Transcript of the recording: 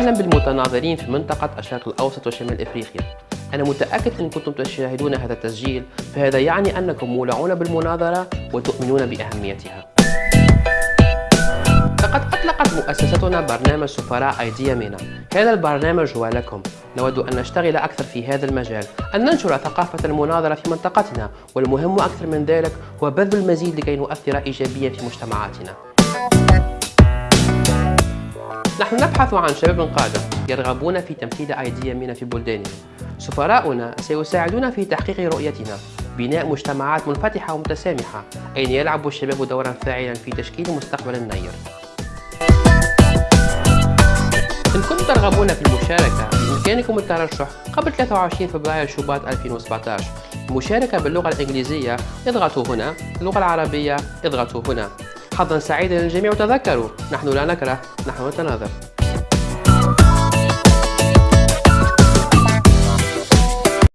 أهلا بالمتناظرين في منطقة الشرق الأوسط وشمال إفريقيا. أنا متأكد أن كنتم تشاهدون هذا التسجيل فهذا يعني أنكم مولعون بالمناظرة وتؤمنون بأهميتها. لقد أطلقت مؤسستنا برنامج سفراء أيديا مينا هذا البرنامج هو لكم. نود أن نشتغل أكثر في هذا المجال. أن ننشر ثقافة المناظرة في منطقتنا والمهم أكثر من ذلك هو بذل المزيد لكي نؤثر إيجابيا في مجتمعاتنا. نحن نبحث عن شباب قادة يرغبون في تمثيل أيديا مينا في بلدانهم. سفراؤنا سيساعدون في تحقيق رؤيتنا. بناء مجتمعات منفتحة ومتسامحة. أين يلعب الشباب دورا فاعلا في تشكيل مستقبل النير؟ إن كنتم ترغبون في المشاركة بإمكانكم الترشح قبل 23 فبراير شباط 2017 المشاركة باللغة الإنجليزية اضغطوا هنا. اللغة العربية اضغطوا هنا. حظا سعيدا للجميع. وتذكروا نحن لا نكره نحن نتناظر.